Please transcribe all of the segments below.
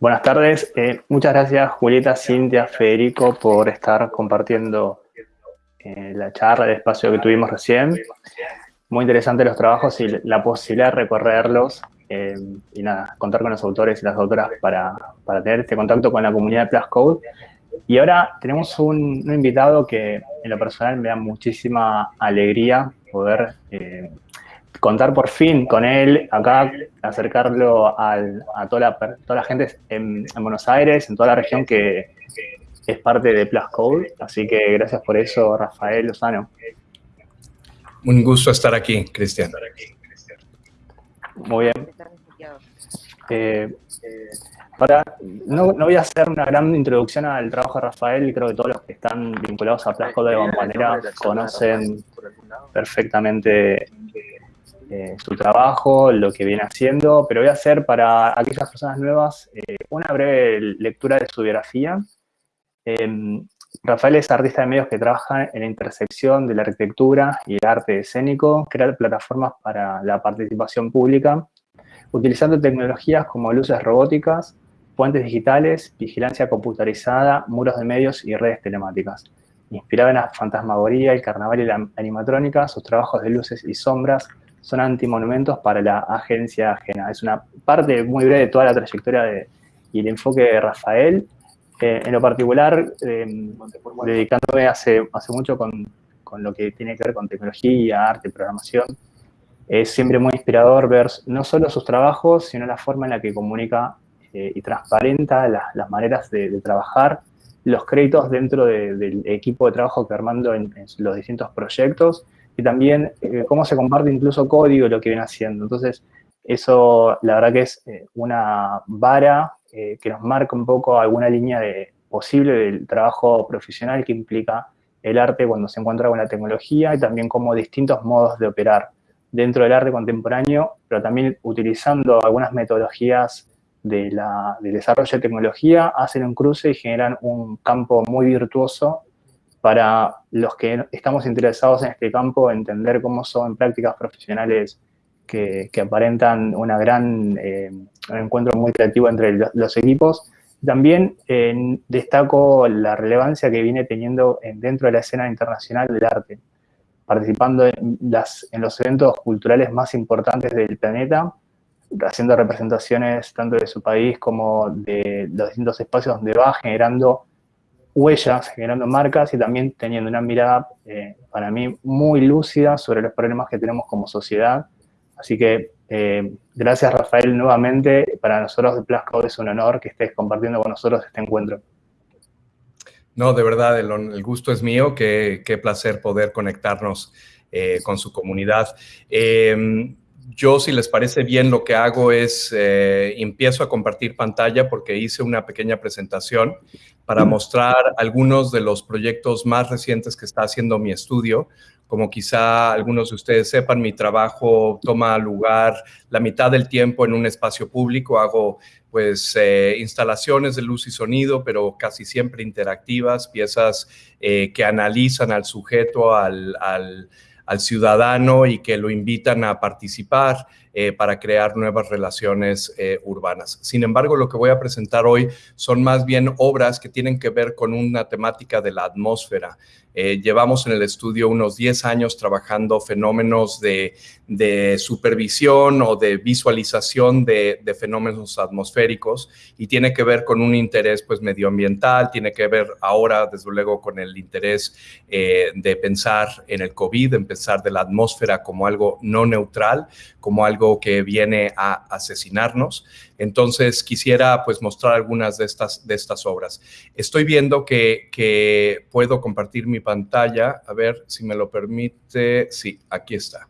Buenas tardes. Eh, muchas gracias, Julieta, Cintia, Federico, por estar compartiendo eh, la charla, el espacio que tuvimos recién. Muy interesante los trabajos y la posibilidad de recorrerlos eh, y nada, contar con los autores y las autoras para, para, tener este contacto con la comunidad de Plus Code. Y ahora tenemos un, un invitado que en lo personal me da muchísima alegría poder contar por fin con él, acá acercarlo a, toda la, toda la gente en, Buenos Aires, en toda la región que es parte de Plus Code. Así que gracias por eso, Rafael Lozano. Un gusto estar aquí, Cristian. Muy bien. Eh, para, no, no, voy a hacer una gran introducción al trabajo de Rafael, creo que todos los que están vinculados a Plus Code de alguna manera conocen perfectamente eh, su trabajo, lo que viene haciendo, pero voy a hacer para aquellas personas nuevas eh, una breve lectura de su biografía. Em, Rafael es artista de medios que trabaja en la intersección de la arquitectura y el arte escénico, crea plataformas para la participación pública, utilizando tecnologías como luces robóticas, puentes digitales, vigilancia computarizada, muros de medios y redes telemáticas. Inspirado en la fantasmagoría, el carnaval y la animatrónica, sus trabajos de luces y sombras son antimonumentos para la agencia ajena. Es una parte muy breve de toda la trayectoria de, y el enfoque de Rafael. Eh, en lo particular, em, dedicándome hace, hace mucho con, con, lo que tiene que ver con tecnología, arte, programación, es siempre muy inspirador ver no solo sus trabajos, sino la forma en la que comunica eh, y transparenta las maneras de, trabajar, los créditos dentro del equipo de trabajo que Armando en, en los distintos proyectos, y también eh, cómo se comparte incluso código lo que viene haciendo. Entonces, eso la verdad que es eh, una vara eh, que nos marca un poco alguna línea de, posible del trabajo profesional que implica el arte cuando se encuentra con la tecnología y también como distintos modos de operar dentro del arte contemporáneo, pero también utilizando algunas metodologías de la, del desarrollo de tecnología, hacen un cruce y generan un campo muy virtuoso para los que estamos interesados en este campo, entender cómo son prácticas profesionales que, aparentan una gran, eh, un encuentro muy creativo entre los equipos. También eh, destaco la relevancia que viene teniendo dentro de la escena internacional del arte, participando en, las, en los eventos culturales más importantes del planeta, haciendo representaciones tanto de su país como de los distintos espacios donde va, generando huellas, generando marcas y también teniendo una mirada, eh, para mí, muy lúcida sobre los problemas que tenemos como sociedad. Así que, eh, gracias Rafael nuevamente. Para nosotros de Plasco es un honor que estés compartiendo con nosotros este encuentro. No, de verdad, el, gusto es mío. Qué, qué placer poder conectarnos eh, con su comunidad. Em, yo, si les parece bien, lo que hago es empiezo a compartir pantalla porque hice una pequeña presentación para mostrar algunos de los proyectos más recientes que está haciendo mi estudio. Como quizá algunos de ustedes sepan, mi trabajo toma lugar la mitad del tiempo en un espacio público. Hago pues eh, instalaciones de luz y sonido, pero casi siempre interactivas, piezas eh, que analizan al sujeto, al, al, al ciudadano y que lo invitan a participar eh, para crear nuevas relaciones eh, urbanas. Sin embargo, lo que voy a presentar hoy son más bien obras que tienen que ver con una temática de la atmósfera. Eh, llevamos en el estudio unos 10 años trabajando fenómenos de, supervisión o de visualización de, fenómenos atmosféricos y tiene que ver con un interés pues medioambiental, tiene que ver ahora desde luego con el interés de pensar en el COVID, en pensar de la atmósfera como algo no neutral, como algo que viene a asesinarnos. Entonces quisiera pues mostrar algunas de estas, de estas obras. Estoy viendo que, puedo compartir mi pantalla. A ver si me lo permite. Sí, aquí está.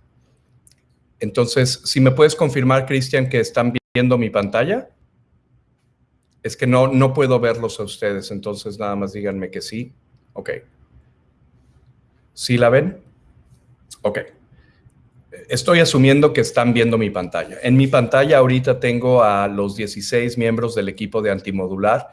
Entonces, si me puedes confirmar, Cristian, que están viendo mi pantalla. Es que no, no puedo verlos a ustedes, entonces nada más díganme que sí. Ok. ¿Sí la ven? Ok estoy asumiendo que están viendo mi pantalla. En mi pantalla ahorita tengo a los 16 miembros del equipo de Antimodular.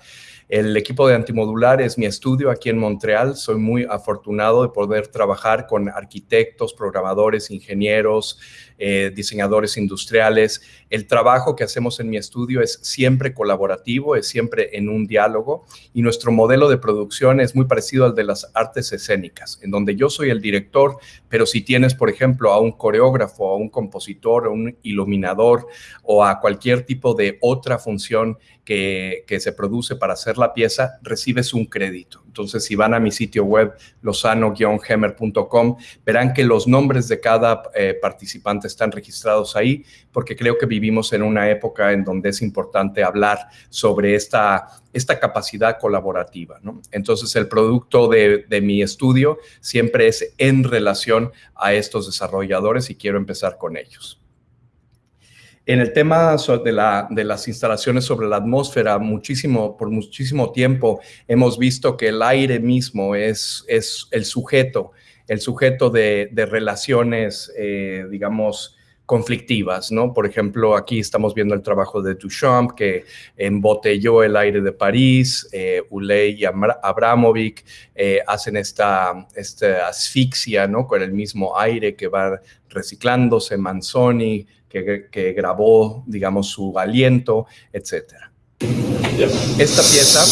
El equipo de Antimodular es mi estudio aquí en Montreal. Soy muy afortunado de poder trabajar con arquitectos, programadores, ingenieros, eh, diseñadores industriales. El trabajo que hacemos en mi estudio es siempre colaborativo, es siempre en un diálogo y nuestro modelo de producción es muy parecido al de las artes escénicas, en donde yo soy el director, pero si tienes, por ejemplo, a un coreógrafo, a un compositor, a un iluminador o a cualquier tipo de otra función que, se produce para hacer la pieza, recibes un crédito. Entonces, si van a mi sitio web, lozano-hammer.com, verán que los nombres de cada eh, participante están registrados ahí, porque creo que vivimos en una época en donde es importante hablar sobre esta, esta capacidad colaborativa. Entonces, el producto de mi estudio siempre es en relación a estos desarrolladores y quiero empezar con ellos. En el tema de, la, de, las instalaciones sobre la atmósfera, muchísimo, por muchísimo tiempo hemos visto que el aire mismo es, el sujeto, el sujeto de, de relaciones, eh, digamos, conflictivas, ¿no? Por ejemplo, aquí estamos viendo el trabajo de Duchamp, que embotelló el aire de París, eh, Uley y Abramovic eh, hacen esta, esta asfixia, ¿no? Con el mismo aire que va reciclándose, Manzoni, que, grabó, digamos, su aliento, etc. Esta pieza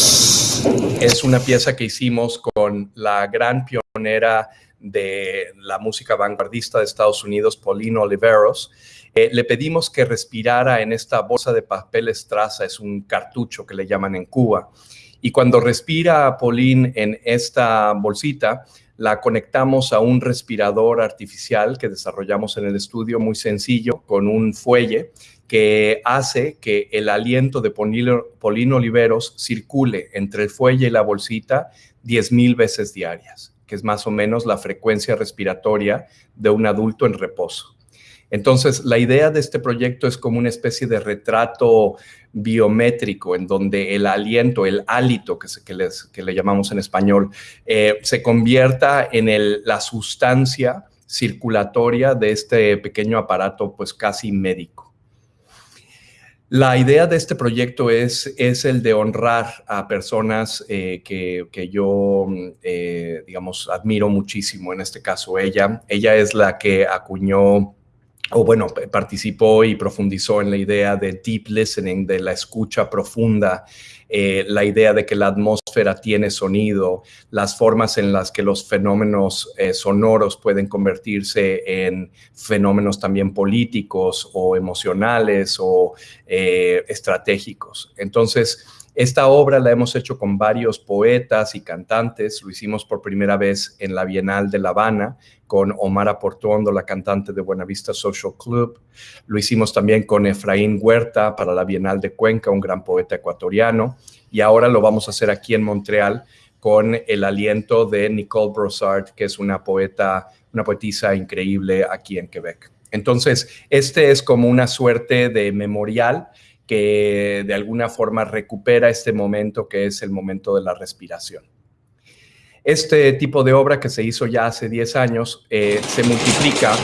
es una pieza que hicimos con la gran pionera de la música vanguardista de Estados Unidos, Pauline Oliveros. Eh, le pedimos que respirara en esta bolsa de papel estraza, es un cartucho que le llaman en Cuba. Y cuando respira Pauline en esta bolsita, la conectamos a un respirador artificial que desarrollamos en el estudio, muy sencillo, con un fuelle que hace que el aliento de Polino Oliveros circule entre el fuelle y la bolsita 10.000 veces diarias, que es más o menos la frecuencia respiratoria de un adulto en reposo. Entonces, la idea de este proyecto es como una especie de retrato biométrico en donde el aliento, el hálito, que, que, le llamamos en español, eh, se convierta en la sustancia circulatoria de este pequeño aparato, pues casi médico. La idea de este proyecto es, el de honrar a personas eh, que, yo, eh, digamos, admiro muchísimo, en este caso ella. Ella es la que acuñó o bueno, participó y profundizó en la idea de deep listening, de la escucha profunda, eh, la idea de que la atmósfera tiene sonido, las formas en las que los fenómenos eh, sonoros pueden convertirse en fenómenos también políticos o emocionales o eh, estratégicos. Entonces, esta obra la hemos hecho con varios poetas y cantantes. Lo hicimos por primera vez en la Bienal de La Habana con Omar Portuondo, la cantante de Buenavista Social Club. Lo hicimos también con Efraín Huerta para la Bienal de Cuenca, un gran poeta ecuatoriano. Y ahora lo vamos a hacer aquí en Montreal con el aliento de Nicole Brossard, que es una poeta, una poetisa increíble aquí en Quebec. Entonces, este es como una suerte de memorial que de alguna forma recupera este momento que es el momento de la respiración. Este tipo de obra que se hizo ya hace 10 años eh, se multiplica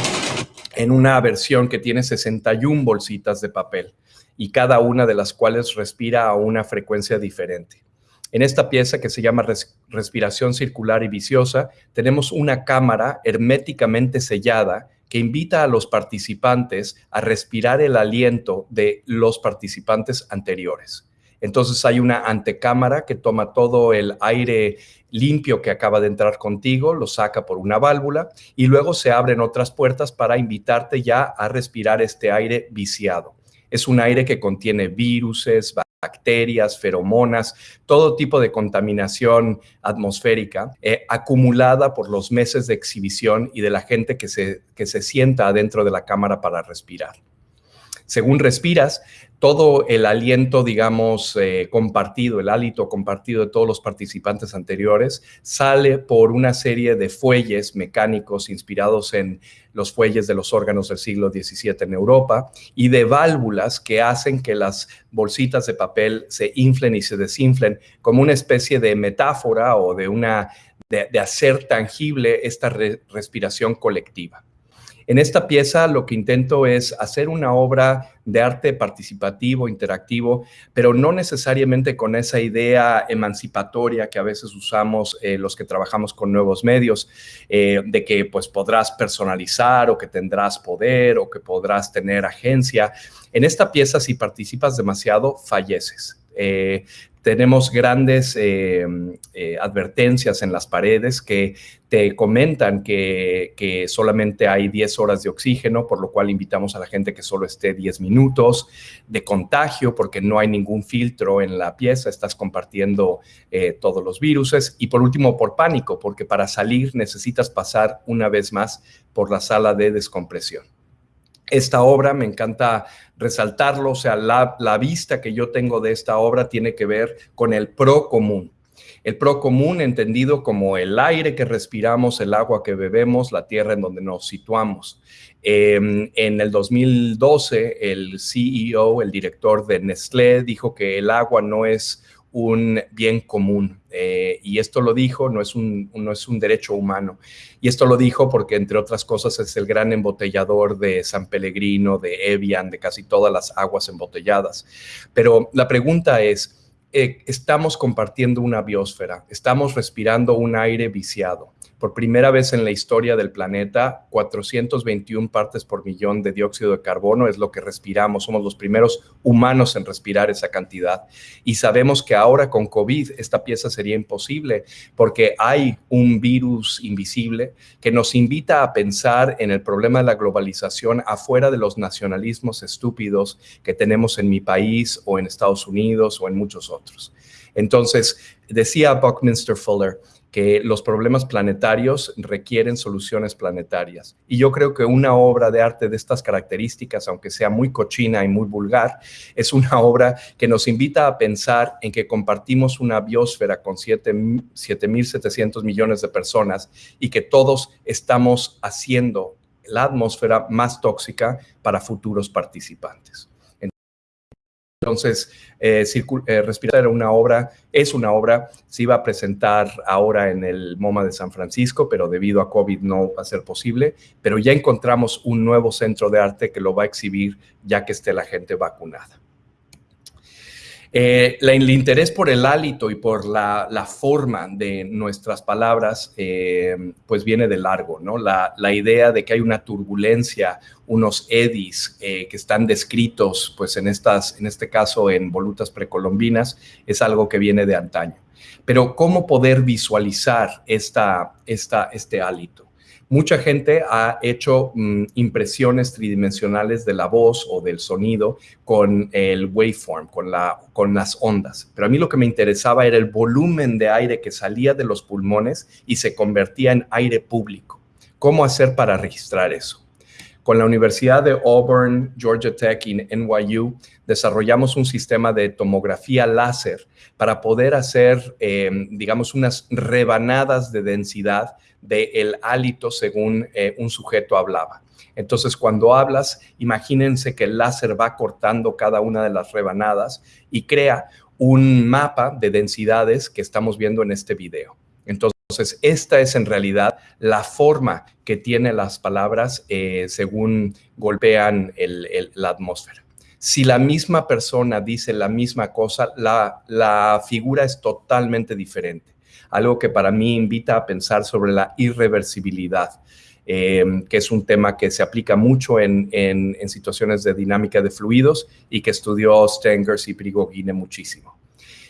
en una versión que tiene 61 bolsitas de papel y cada una de las cuales respira a una frecuencia diferente. En esta pieza que se llama respiración circular y viciosa, tenemos una cámara herméticamente sellada que invita a los participantes a respirar el aliento de los participantes anteriores. Entonces hay una antecámara que toma todo el aire limpio que acaba de entrar contigo, lo saca por una válvula y luego se abren otras puertas para invitarte ya a respirar este aire viciado. Es un aire que contiene viruses, bacterias, feromonas, todo tipo de contaminación atmosférica eh, acumulada por los meses de exhibición y de la gente que se, que se sienta adentro de la cámara para respirar. Según respiras, todo el aliento, digamos, eh, compartido, el hálito compartido de todos los participantes anteriores, sale por una serie de fuelles mecánicos inspirados en los fuelles de los órganos del siglo XVII en Europa y de válvulas que hacen que las bolsitas de papel se inflen y se desinflen como una especie de metáfora o de, una, de, hacer tangible esta respiración colectiva. En esta pieza lo que intento es hacer una obra de arte participativo, interactivo, pero no necesariamente con esa idea emancipatoria que a veces usamos eh, los que trabajamos con nuevos medios, eh, de que pues podrás personalizar o que tendrás poder o que podrás tener agencia. En esta pieza, si participas demasiado, falleces. Eh, tenemos grandes eh, eh, advertencias en las paredes que te comentan que, solamente hay 10 horas de oxígeno, por lo cual invitamos a la gente que solo esté 10 minutos, de contagio, porque no hay ningún filtro en la pieza, estás compartiendo todos los virus, y por último, por pánico, porque para salir necesitas pasar una vez más por la sala de descompresión esta obra, me encanta resaltarlo, o sea, la, vista que yo tengo de esta obra tiene que ver con el pro común. El pro común entendido como el aire que respiramos, el agua que bebemos, la tierra en donde nos situamos. Em, en el 2012, el CEO, el director de Nestlé, dijo que el agua no es un bien común. Eh, y esto lo dijo, no es, un, no es un derecho humano. Y esto lo dijo porque, entre otras cosas, es el gran embotellador de San Pellegrino, de Evian, de casi todas las aguas embotelladas. Pero la pregunta es, eh, estamos compartiendo una biosfera, estamos respirando un aire viciado por primera vez en la historia del planeta, 421 partes por millón de dióxido de carbono es lo que respiramos. Somos los primeros humanos en respirar esa cantidad. Y sabemos que ahora con COVID esta pieza sería imposible porque hay un virus invisible que nos invita a pensar en el problema de la globalización afuera de los nacionalismos estúpidos que tenemos en mi país o en Estados Unidos o en muchos otros. Entonces, decía Buckminster Fuller, que los problemas planetarios requieren soluciones planetarias. Y yo creo que una obra de arte de estas características, aunque sea muy cochina y muy vulgar, es una obra que nos invita a pensar en que compartimos una biosfera con 7.700 millones de personas y que todos estamos haciendo la atmósfera más tóxica para futuros participantes. Entonces, eh, eh, Respirar era una obra, es una obra, se iba a presentar ahora en el MoMA de San Francisco, pero debido a COVID no va a ser posible, pero ya encontramos un nuevo centro de arte que lo va a exhibir ya que esté la gente vacunada. Eh, el interés por el hálito y por la, forma de nuestras palabras, eh, pues viene de largo, ¿no? La, idea de que hay una turbulencia, unos edis eh, que están descritos, pues en, estas, en este caso en volutas precolombinas, es algo que viene de antaño. Pero ¿cómo poder visualizar esta, esta, este hálito? Mucha gente ha hecho mm, impresiones tridimensionales de la voz o del sonido con el waveform, con, la, con las ondas. Pero a mí lo que me interesaba era el volumen de aire que salía de los pulmones y se convertía en aire público. ¿Cómo hacer para registrar eso? Con la Universidad de Auburn, Georgia Tech y NYU desarrollamos un sistema de tomografía láser para poder hacer, em, digamos, unas rebanadas de densidad del hálito según eh, un sujeto hablaba. Entonces, cuando hablas, imagínense que el láser va cortando cada una de las rebanadas y crea un mapa de densidades que estamos viendo en este video. Entonces, esta es en realidad la forma que tienen las palabras eh, según golpean la atmósfera. Si la misma persona dice la misma cosa, la figura es totalmente diferente algo que para mí invita a pensar sobre la irreversibilidad. Eh, que es un tema que se aplica mucho en, situaciones de dinámica de fluidos y que estudió Stengers y Prigogine muchísimo.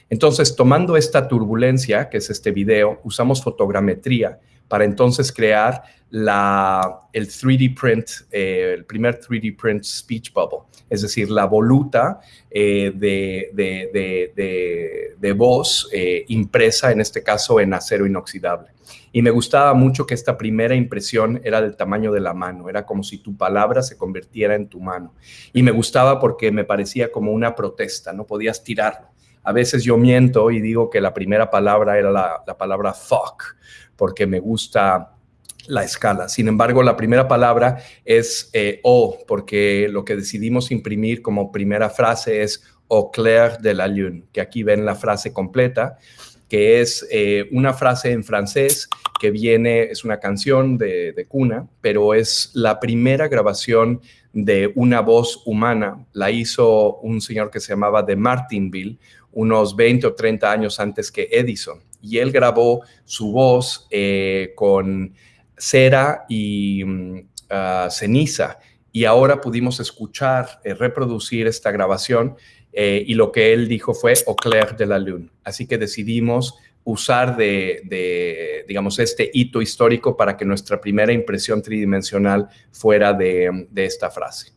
Entonces, tomando esta turbulencia, que es este video, usamos fotogrametría para entonces crear el 3D print, eh, el primer 3D print speech bubble, es decir, la voluta eh, de, de, voz eh, impresa, en este caso en acero inoxidable. Y me gustaba mucho que esta primera impresión era del tamaño de la mano, era como si tu palabra se convirtiera en tu mano. Y me gustaba porque me parecía como una protesta, no podías tirarlo. A veces yo miento y digo que la primera palabra era la, la palabra fuck, porque me gusta la escala. Sin embargo, la primera palabra es eh, O, porque lo que decidimos imprimir como primera frase es Au clair de la lune, que aquí ven la frase completa. que es eh, una frase en francés que viene, es una canción de, cuna, pero es la primera grabación de una voz humana. La hizo un señor que se llamaba de Martinville, unos 20 o 30 años antes que Edison. Y él grabó su voz eh, con cera y mm, ah, ceniza. Y ahora pudimos escuchar, eh, reproducir esta grabación eh, y lo que él dijo fue Au clair de la lune. Así que decidimos usar de, digamos, este hito histórico para que nuestra primera impresión tridimensional fuera de, esta frase.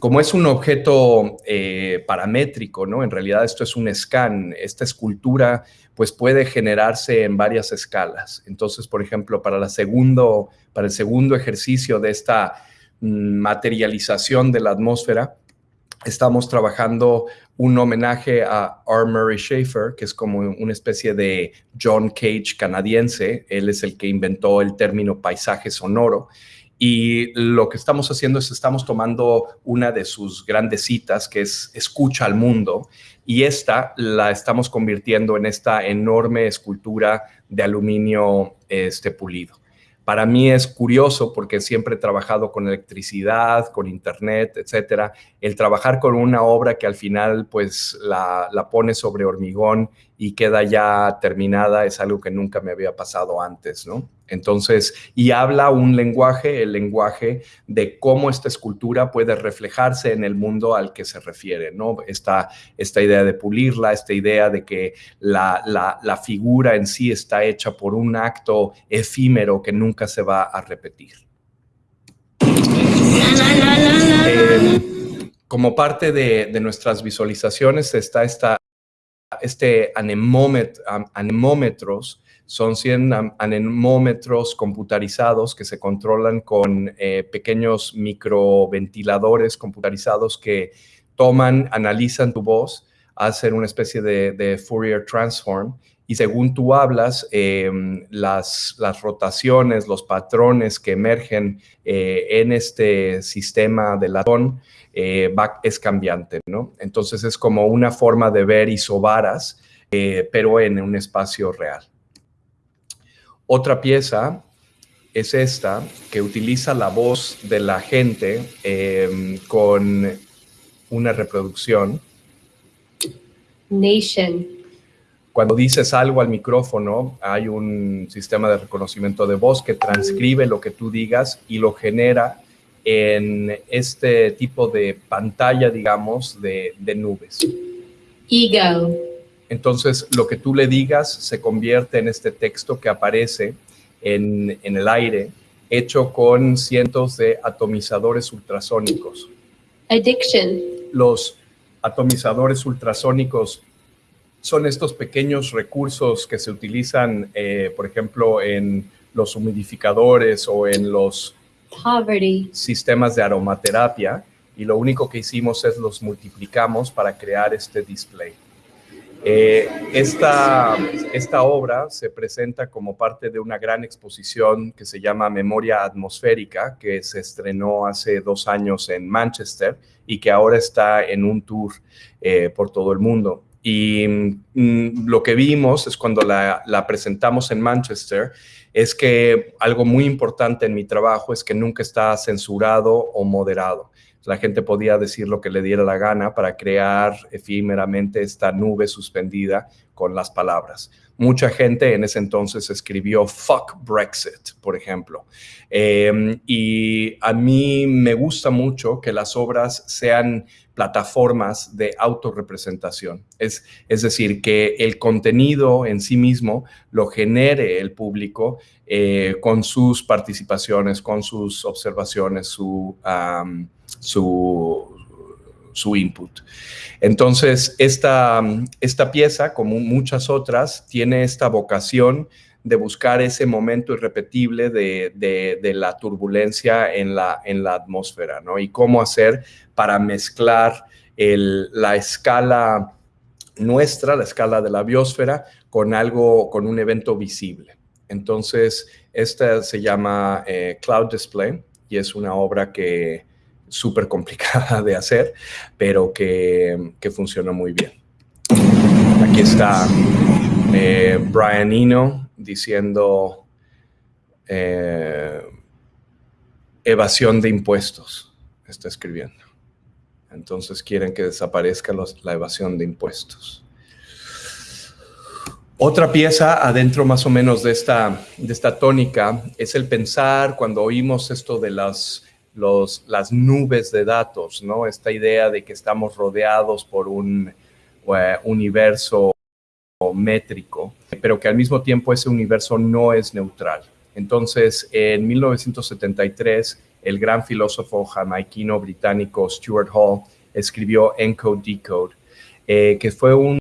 Como es un objeto eh, paramétrico, ¿no? En realidad esto es un scan. Esta escultura pues puede generarse en varias escalas. Entonces, por ejemplo, para, el segundo ejercicio de esta mm, materialización de la atmósfera, estamos trabajando un homenaje a R. Murray Schafer, que es como una especie de John Cage canadiense. Él es el que inventó el término paisaje sonoro. Y lo que estamos haciendo es estamos tomando una de sus grandes citas, que es Escucha al mundo, y esta la estamos convirtiendo en esta enorme escultura de aluminio este, pulido. Para mí es curioso porque siempre he trabajado con electricidad, con internet, etcétera. El trabajar con una obra que al final pues la, la pone sobre hormigón y queda ya terminada es algo que nunca me había pasado antes, ¿no? Entonces, y habla un lenguaje, el lenguaje de cómo esta escultura puede reflejarse en el mundo al que se refiere, ¿no? Esta, esta idea de pulirla, esta idea de que la, la, figura en sí está hecha por un acto efímero que nunca se va a repetir. Eh, como parte de, de nuestras visualizaciones está esta este anemómetros, son 100 anemómetros computarizados que se controlan con eh, pequeños microventiladores computarizados que toman, analizan tu voz, hacen una especie de, Fourier transform y según tú hablas, em, las, rotaciones, los patrones que emergen eh, en este sistema de latón eh, es cambiante, ¿no? Entonces es como una forma de ver isobaras, eh, pero en un espacio real. Otra pieza es esta, que utiliza la voz de la gente em, con una reproducción. Nation. Cuando dices algo al micrófono, hay un sistema de reconocimiento de voz que transcribe lo que tú digas y lo genera en este tipo de pantalla, digamos, de, nubes. Ego. Entonces, lo que tú le digas se convierte en este texto que aparece en, en el aire, hecho con cientos de atomizadores ultrasónicos. Addiction. Los atomizadores ultrasónicos son estos pequeños recursos que se utilizan, eh, por ejemplo, en los humidificadores o en los sistemas de aromaterapia y lo único que hicimos es los multiplicamos para crear este display. Eh, esta, obra se presenta como parte de una gran exposición que se llama Memoria Atmosférica, que se estrenó hace dos años en Manchester y que ahora está en un tour eh, por todo el mundo. Y mm, lo que vimos es cuando la, presentamos en Manchester, es que algo muy importante en mi trabajo es que nunca está censurado o moderado. La gente podía decir lo que le diera la gana para crear efímeramente esta nube suspendida con las palabras. Mucha gente en ese entonces escribió fuck Brexit, por ejemplo. Em, y a mí me gusta mucho que las obras sean plataformas de autorrepresentación. Es, es decir, que el contenido en sí mismo lo genere el público eh, con sus participaciones, con sus observaciones, su, su, su input. Entonces, esta, esta pieza, como muchas otras, tiene esta vocación de buscar ese momento irrepetible de, la turbulencia en la, en la atmósfera, ¿no? Y cómo hacer para mezclar la escala nuestra, la escala de la biosfera, con algo, con un evento visible. Entonces, esta se llama eh, Cloud Display y es una obra que, súper complicada de hacer, pero que, que funcionó muy bien. Aquí está eh, Brian Eno diciendo eh, evasión de impuestos, está escribiendo. Entonces quieren que desaparezca la evasión de impuestos. Otra pieza adentro más o menos de esta, de esta tónica es el pensar cuando oímos esto de las, las nubes de datos, ¿no? Esta idea de que estamos rodeados por un eh, universo métrico, pero que al mismo tiempo ese universo no es neutral. Entonces, en 1973, el gran filósofo jamaiquino británico Stuart Hall escribió Encode Decode, eh, que fue un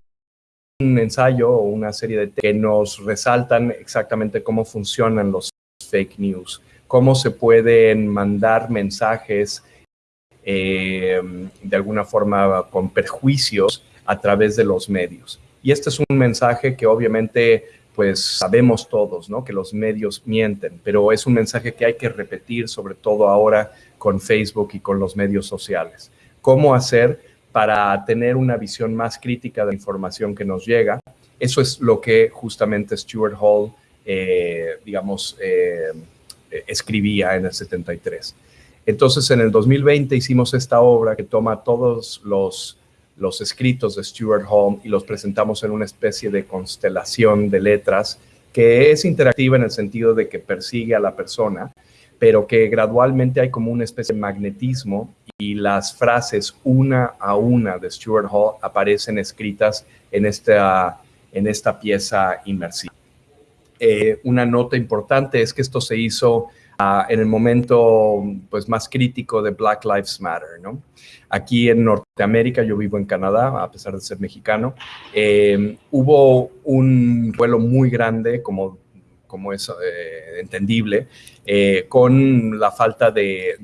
un ensayo o una serie de que nos resaltan exactamente cómo funcionan los fake news, cómo se pueden mandar mensajes eh, de alguna forma con perjuicios a través de los medios. Y este es un mensaje que obviamente pues sabemos todos, ¿no? Que los medios mienten, pero es un mensaje que hay que repetir, sobre todo ahora con Facebook y con los medios sociales. ¿Cómo hacer para tener una visión más crítica de la información que nos llega. Eso es lo que justamente Stuart Hall, eh, digamos, eh, escribía en el 73. Entonces, en el 2020 hicimos esta obra que toma todos los, los escritos de Stuart Hall y los presentamos en una especie de constelación de letras que es interactiva en el sentido de que persigue a la persona, pero que gradualmente hay como una especie de magnetismo y las frases una a una de Stuart Hall aparecen escritas en esta, en esta pieza inmersiva. Eh, una nota importante es que esto se hizo ah, en el momento pues, más crítico de Black Lives Matter. ¿no? Aquí en Norteamérica, yo vivo en Canadá, a pesar de ser mexicano, eh, hubo un vuelo muy grande, como como es eh, entendible, eh, con la falta de,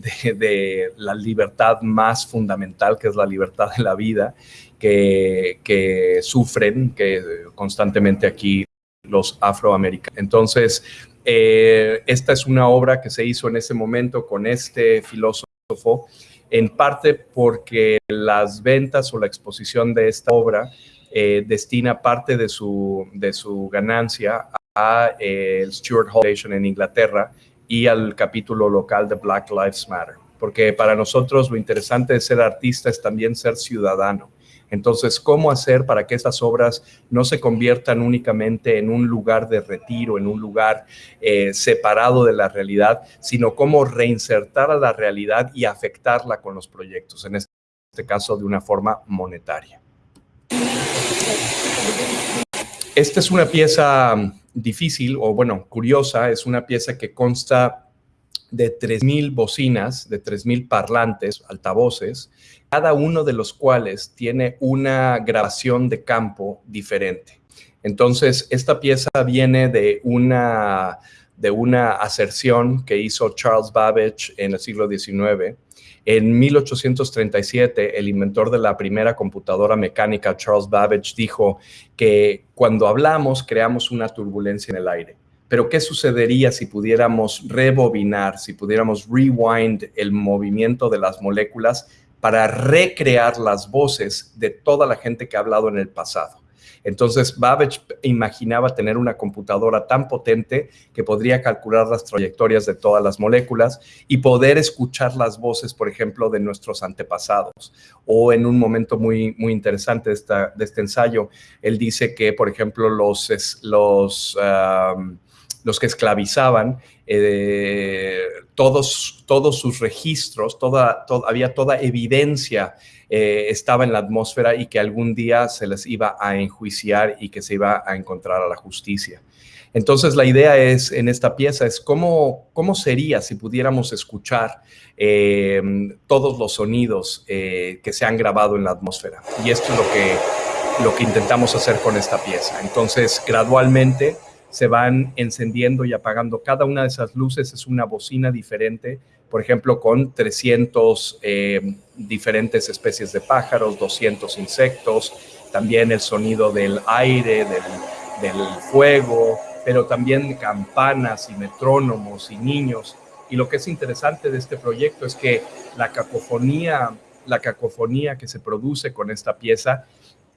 la libertad más fundamental, que es la libertad de la vida, que, sufren que constantemente aquí los afroamericanos. Entonces, eh, esta es una obra que se hizo en ese momento con este filósofo, en parte porque las ventas o la exposición de esta obra destina parte de su, de su ganancia a eh, el Stuart Hall Foundation en Inglaterra y al capítulo local de Black Lives Matter. Porque para nosotros lo interesante de ser artista es también ser ciudadano. Entonces, ¿cómo hacer para que estas obras no se conviertan únicamente en un lugar de retiro, en un lugar eh, separado de la realidad, sino cómo reinsertar a la realidad y afectarla con los proyectos, en este caso de una forma monetaria? Esta es una pieza difícil o bueno, curiosa, es una pieza que consta de 3.000 bocinas, de 3.000 parlantes, altavoces, cada uno de los cuales tiene una grabación de campo diferente. Entonces, esta pieza viene de una, de una aserción que hizo Charles Babbage en el siglo XIX, en 1837, el inventor de la primera computadora mecánica, Charles Babbage, dijo que cuando hablamos creamos una turbulencia en el aire. Pero ¿qué sucedería si pudiéramos rebobinar, si pudiéramos rewind el movimiento de las moléculas para recrear las voces de toda la gente que ha hablado en el pasado? Entonces, Babbage imaginaba tener una computadora tan potente que podría calcular las trayectorias de todas las moléculas y poder escuchar las voces, por ejemplo, de nuestros antepasados. O en un momento muy, muy interesante de, este ensayo, él dice que, por ejemplo, los, los, los que esclavizaban, eh, todos, todos sus registros, toda, había toda evidencia eh, estaba en la atmósfera y que algún día se les iba a enjuiciar y que se iba a encontrar a la justicia. Entonces la idea es en esta pieza es cómo, cómo sería si pudiéramos escuchar eh, todos los sonidos eh, que se han grabado en la atmósfera. Y esto es lo que, lo que intentamos hacer con esta pieza. Entonces gradualmente se van encendiendo y apagando. Cada una de esas luces es una bocina diferente por ejemplo, con 300 eh, diferentes especies de pájaros, 200 insectos, también el sonido del aire, del, fuego, pero también campanas y metrónomos y niños. Y lo que es interesante de este proyecto es que la cacofonía, la cacofonía que se produce con esta pieza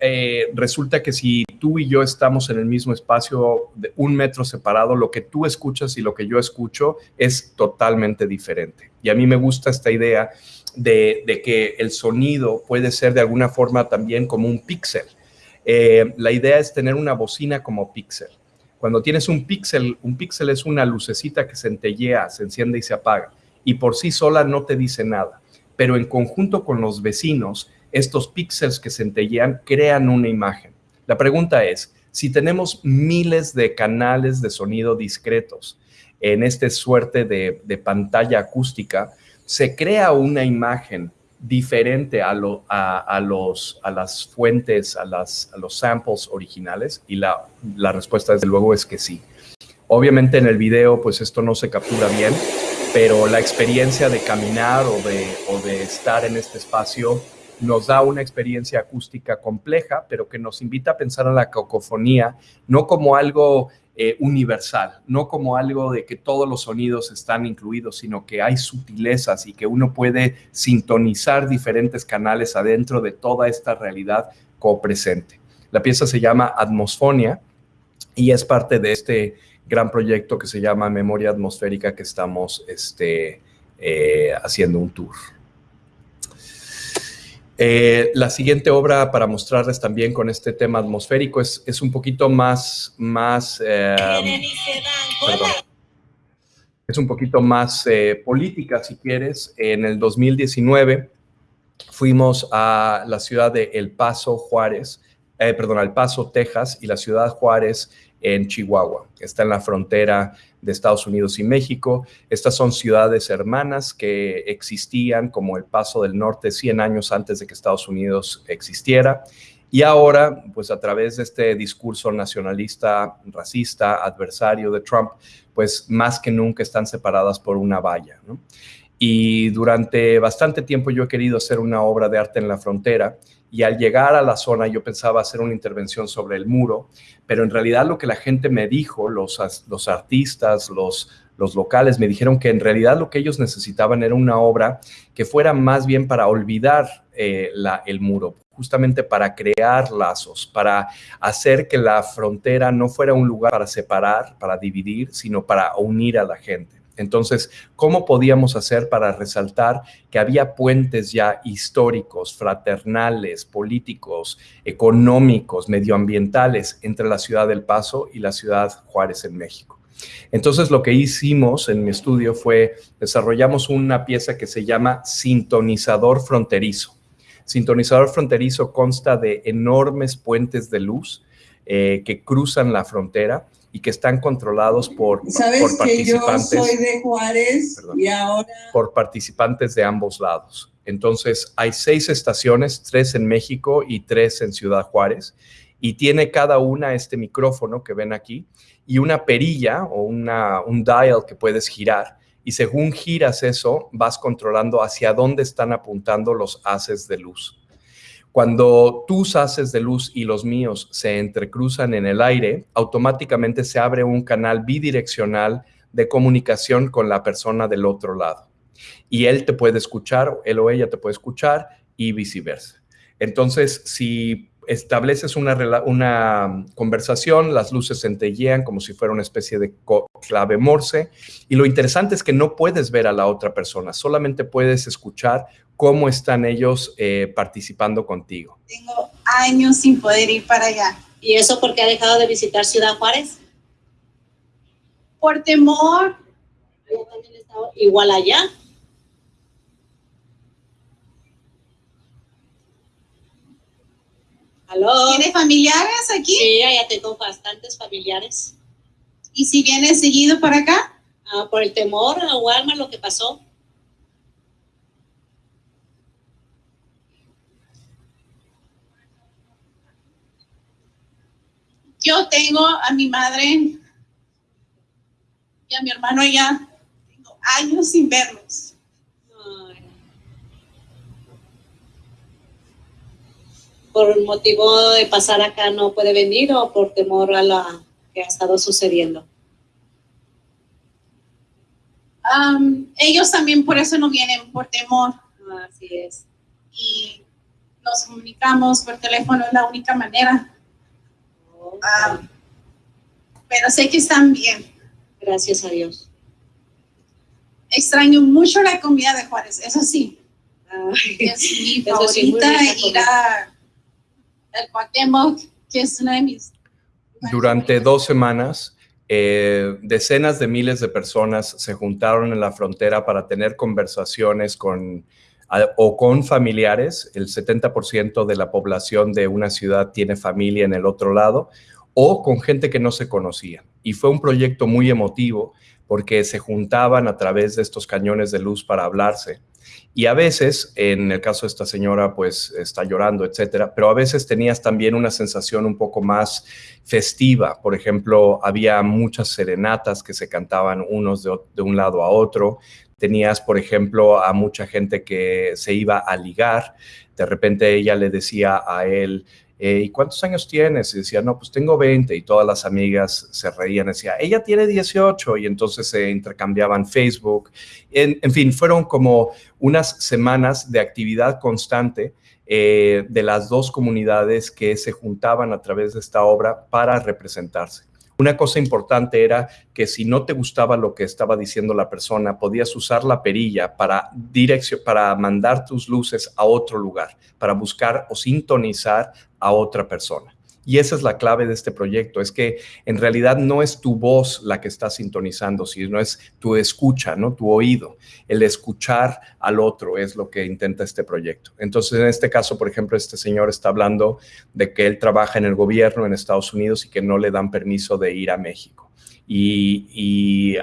eh, resulta que si tú y yo estamos en el mismo espacio de un metro separado, lo que tú escuchas y lo que yo escucho es totalmente diferente. Y a mí me gusta esta idea de, que el sonido puede ser de alguna forma también como un píxel. Eh, la idea es tener una bocina como píxel. Cuando tienes un píxel, un píxel es una lucecita que centellea, se enciende y se apaga, y por sí sola no te dice nada, pero en conjunto con los vecinos, estos píxeles que centellean crean una imagen. La pregunta es, si tenemos miles de canales de sonido discretos en esta suerte de, pantalla acústica, se crea una imagen diferente a, los, a las fuentes, a, las, los samples originales? Y la, la, respuesta, desde luego, es que sí. Obviamente en el video, pues esto no se captura bien, pero la experiencia de caminar o de, o de estar en este espacio nos da una experiencia acústica compleja, pero que nos invita a pensar en la cacofonía no como algo eh, universal, no como algo de que todos los sonidos están incluidos, sino que hay sutilezas y que uno puede sintonizar diferentes canales adentro de toda esta realidad copresente. La pieza se llama Atmosfonia y es parte de este gran proyecto que se llama Memoria Atmosférica que estamos este, eh, haciendo un tour. Eh, la siguiente obra para mostrarles también con este tema atmosférico es, es un poquito más, más eh, es un poquito más eh, política, si quieres. En el 2019 fuimos a la ciudad de El Paso, Juárez, perdón, El Paso, Texas, y la ciudad Juárez en Chihuahua. Está en la frontera de Estados Unidos y México. Estas son ciudades hermanas que existían como el Paso del Norte 100 años antes de que Estados Unidos existiera. Y ahora, pues a través de este discurso nacionalista, racista, adversario de Trump, pues más que nunca están separadas por una valla. Y durante bastante tiempo yo he querido hacer una obra de arte en la frontera y al llegar a la zona yo pensaba hacer una intervención sobre el muro, pero en realidad lo que la gente me dijo, los, los artistas, los, los locales, me dijeron que en realidad lo que ellos necesitaban era una obra que fuera más bien para olvidar eh, la, el muro, justamente para crear lazos, para hacer que la frontera no fuera un lugar para separar, para dividir, sino para unir a la gente. Entonces, ¿cómo podíamos hacer para resaltar que había puentes ya históricos, fraternales, políticos, económicos, medioambientales entre la ciudad del Paso y la ciudad Juárez en México? Entonces, lo que hicimos en mi estudio fue desarrollamos una pieza que se llama sintonizador fronterizo. Sintonizador fronterizo consta de enormes puentes de luz eh, que cruzan la frontera y que están controlados por, ¿Sabes participantes. Que yo soy de Juárez y ahora... Por participantes de ambos lados. Entonces, hay seis estaciones, tres en México y tres en Ciudad Juárez, y tiene cada una este micrófono que ven aquí y una perilla o una, un dial que puedes girar. Y según giras eso, vas controlando hacia dónde están apuntando los haces de luz. Cuando tus haces de luz y los míos se entrecruzan en el aire, automáticamente se abre un canal bidireccional de comunicación con la persona del otro lado. Y él te puede escuchar, él o ella te puede escuchar y viceversa. Entonces, si estableces una, una conversación, las luces centellean como si fuera una especie de clave morse. Y lo interesante es que no puedes ver a la otra persona, solamente puedes escuchar cómo están ellos eh, participando contigo. Tengo años sin poder ir para allá. ¿Y eso porque ha dejado de visitar Ciudad Juárez? Por temor. Yo también he estado igual allá. ¿Aló? ¿Tienes familiares aquí? Sí, ya tengo bastantes familiares. ¿Y si vienes seguido para acá? Ah, por el temor a Walmart, lo que pasó. Yo tengo a mi madre y a mi hermano allá. Tengo años sin verlos. ¿Por motivo de pasar acá no puede venir o por temor a lo que ha estado sucediendo? ellos también por eso no vienen, por temor. Así es. Y nos comunicamos por teléfono, es la única manera. Ah, pero sé que están bien. Gracias a Dios. Extraño mucho la comida de Juárez, eso sí. Ay, Es mi sí, favorita rica ir a el Cuauhtémoc, que es una de mis... Durante dos semanas, eh, decenas de miles de personas se juntaron en la frontera para tener conversaciones con o con familiares. El 70% de la población de una ciudad tiene familia en el otro lado o con gente que no se conocía. Y fue un proyecto muy emotivo porque se juntaban a través de estos cañones de luz para hablarse. Y a veces, en el caso de esta señora, pues está llorando, etcétera, pero a veces tenías también una sensación un poco más festiva. Por ejemplo, había muchas serenatas que se cantaban unos de un lado a otro. Tenías, por ejemplo, a mucha gente que se iba a ligar. De repente ella le decía a él, ¿y cuántos años tienes? Y decía, no, pues tengo 20. Y todas las amigas se reían, decía, ella tiene 18. Y entonces se intercambiaban Facebook. En, en fin, fueron como unas semanas de actividad constante eh, de las dos comunidades que se juntaban a través de esta obra para representarse. Una cosa importante era que si no te gustaba lo que estaba diciendo la persona, podías usar la perilla para, direccio- para mandar tus luces a otro lugar, para buscar o sintonizar a otra persona. Y esa es la clave de este proyecto, es que en realidad no es tu voz la que está sintonizando, sino es tu escucha, ¿no? Tu oído. El escuchar al otro es lo que intenta este proyecto. Entonces, en este caso, por ejemplo, este señor está hablando de que él trabaja en el gobierno en Estados Unidos y que no le dan permiso de ir a México. Y,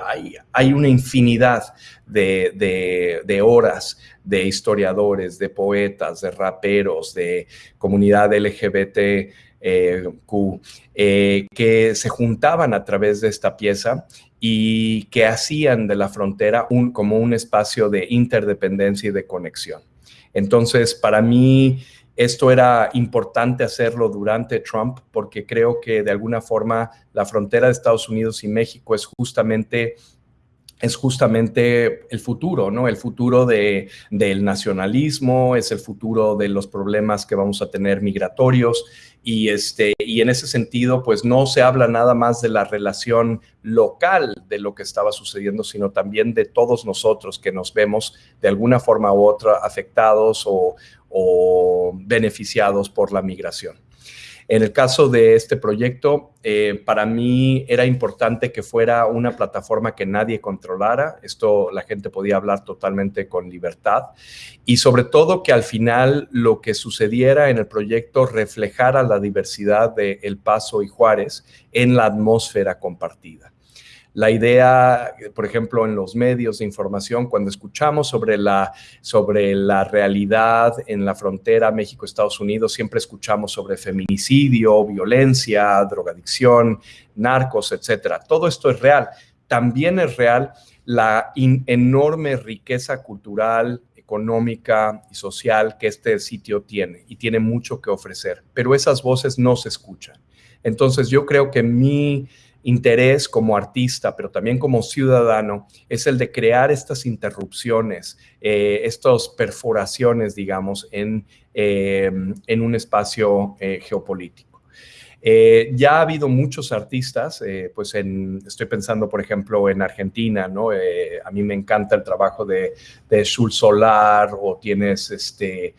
hay, una infinidad de, horas de historiadores, de poetas, de raperos, de comunidad LGBT, Eh, que se juntaban a través de esta pieza y que hacían de la frontera un, como un espacio de interdependencia y de conexión. Entonces, para mí, esto era importante hacerlo durante Trump porque creo que de alguna forma la frontera de Estados Unidos y México es justamente es justamente el futuro, ¿no? El futuro de, del nacionalismo, es el futuro de los problemas que vamos a tener migratorios y, este, y en ese sentido, pues no se habla nada más de la relación local de lo que estaba sucediendo, sino también de todos nosotros que nos vemos de alguna forma u otra afectados o, o beneficiados por la migración. En el caso de este proyecto, eh, para mí era importante que fuera una plataforma que nadie controlara. Esto la gente podía hablar totalmente con libertad. Y sobre todo que al final lo que sucediera en el proyecto reflejara la diversidad de El Paso y Juárez en la atmósfera compartida. La idea, por ejemplo, en los medios de información, cuando escuchamos sobre la, sobre la realidad en la frontera México-Estados Unidos, siempre escuchamos sobre feminicidio, violencia, drogadicción, narcos, etcétera. Todo esto es real. También es real la enorme riqueza cultural, económica y social que este sitio tiene y tiene mucho que ofrecer, pero esas voces no se escuchan. Entonces yo creo que mi interés como artista, pero también como ciudadano, es el de crear estas interrupciones, eh, estas perforaciones, digamos, en, eh, en un espacio eh, geopolítico. Eh, ya ha habido muchos artistas, pues en, estoy pensando, por ejemplo, en Argentina, ¿no? A mí me encanta el trabajo de, de Solar o tienes este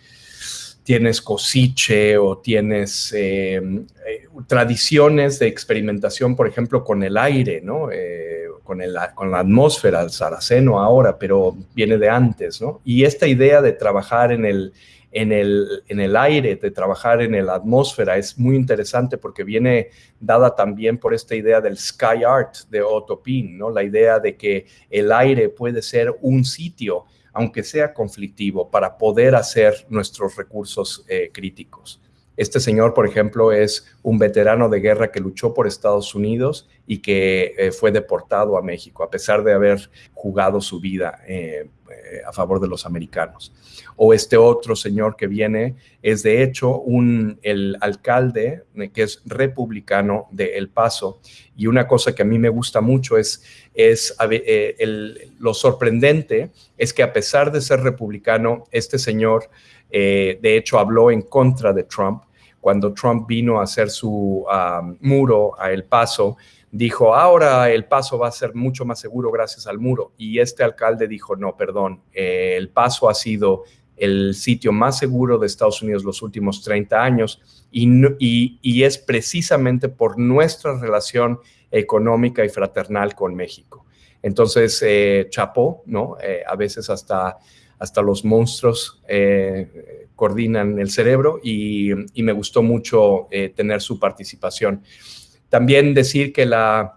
tienes cosiche o tienes eh, eh, tradiciones de experimentación, por ejemplo, con el aire, ¿no? Eh, con, el, con la atmósfera, el saraceno ahora, pero viene de antes, ¿no? Y esta idea de trabajar en el, en el, en el aire, de trabajar en la atmósfera, es muy interesante porque viene dada también por esta idea del sky art de Otto Pin, ¿no? La idea de que el aire puede ser un sitio aunque sea conflictivo, para poder hacer nuestros recursos eh, críticos. Este señor, por ejemplo, es un veterano de guerra que luchó por Estados Unidos y que eh, fue deportado a México, a pesar de haber jugado su vida eh, a favor de los americanos. O este otro señor que viene es, de hecho, un, el alcalde que es republicano de El Paso. Y una cosa que a mí me gusta mucho es, es el, lo sorprendente es que a pesar de ser republicano, este señor de hecho habló en contra de Trump. Cuando Trump vino a hacer su muro a El Paso, dijo, ahora el paso va a ser mucho más seguro gracias al muro. Y este alcalde dijo, no, perdón, el paso ha sido el sitio más seguro de Estados Unidos los últimos 30 años y, es precisamente por nuestra relación económica y fraternal con México. Entonces, eh, chapó, ¿no? Eh, a veces hasta, hasta los monstruos eh, coordinan el cerebro y, me gustó mucho tener su participación. También decir que la,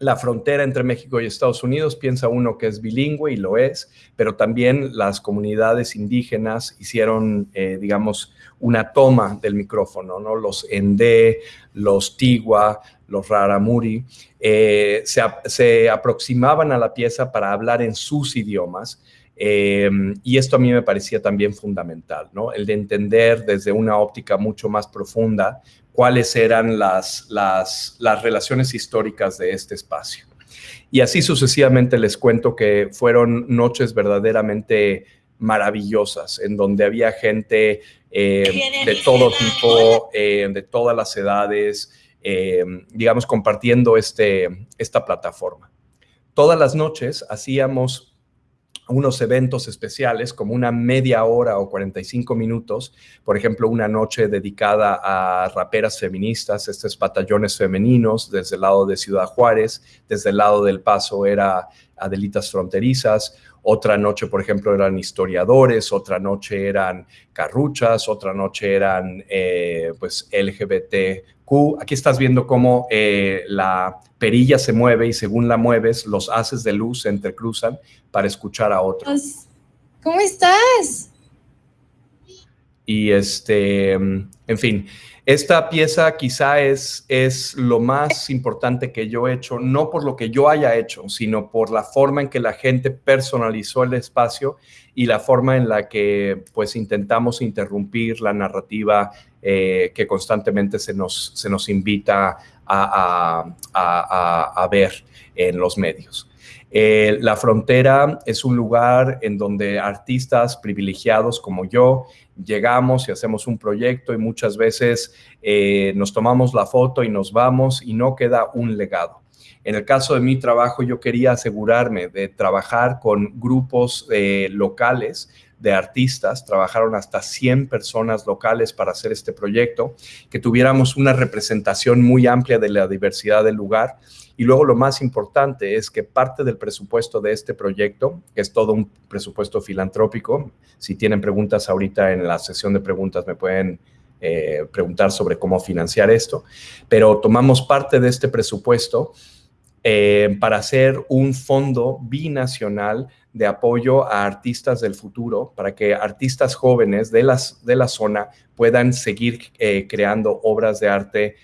la frontera entre México y Estados Unidos, piensa uno que es bilingüe y lo es, pero también las comunidades indígenas hicieron, eh, digamos, una toma del micrófono, ¿no? Los Endé, los Tigua, los Raramuri, eh, se, aproximaban a la pieza para hablar en sus idiomas. Eh, y esto a mí me parecía también fundamental, ¿no? El de entender desde una óptica mucho más profunda cuáles eran las, las, relaciones históricas de este espacio. Y así sucesivamente les cuento que fueron noches verdaderamente maravillosas, en donde había gente eh, de todo tipo, eh, de todas las edades, eh, digamos, compartiendo este, esta plataforma. Todas las noches hacíamos unos eventos especiales como una media hora o 45 minutos, por ejemplo, una noche dedicada a raperas feministas, estos batallones femeninos desde el lado de Ciudad Juárez, desde el lado del Paso era Adelitas Fronterizas, otra noche, por ejemplo, eran historiadores, otra noche eran carruchas, otra noche eran eh, pues Aquí estás viendo cómo eh, la perilla se mueve y según la mueves, los haces de luz se entrecruzan para escuchar a otros. Pues, ¿Cómo estás? Y este, en fin, esta pieza quizá es, es lo más importante que yo he hecho, no por lo que yo haya hecho, sino por la forma en que la gente personalizó el espacio y la forma en la que pues intentamos interrumpir la narrativa eh, que constantemente se nos, se nos invita a, a ver en los medios. Eh, la frontera es un lugar en donde artistas privilegiados como yo llegamos y hacemos un proyecto y muchas veces eh, nos tomamos la foto y nos vamos y no queda un legado. En el caso de mi trabajo, yo quería asegurarme de trabajar con grupos locales de artistas, trabajaron hasta 100 personas locales para hacer este proyecto, que tuviéramos una representación muy amplia de la diversidad del lugar. Y luego lo más importante es que parte del presupuesto de este proyecto, que es todo un presupuesto filantrópico, si tienen preguntas ahorita en la sesión de preguntas me pueden eh, preguntar sobre cómo financiar esto, pero tomamos parte de este presupuesto eh, para hacer un fondo binacional de apoyo a artistas del futuro, para que artistas jóvenes de, las, de la zona puedan seguir eh, creando obras de arte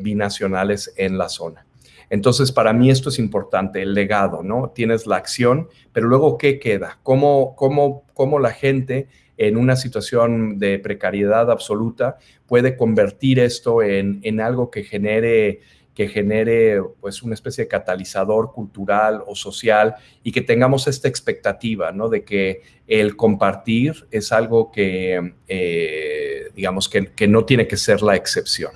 binacionales en la zona. Entonces, para mí esto es importante, el legado, ¿no? Tienes la acción, pero luego, ¿qué queda? ¿Cómo, cómo, cómo la gente en una situación de precariedad absoluta puede convertir esto en, en algo que genere que genere pues una especie de catalizador cultural o social y que tengamos esta expectativa, ¿no? De que el compartir es algo que, eh, digamos, que, que no tiene que ser la excepción.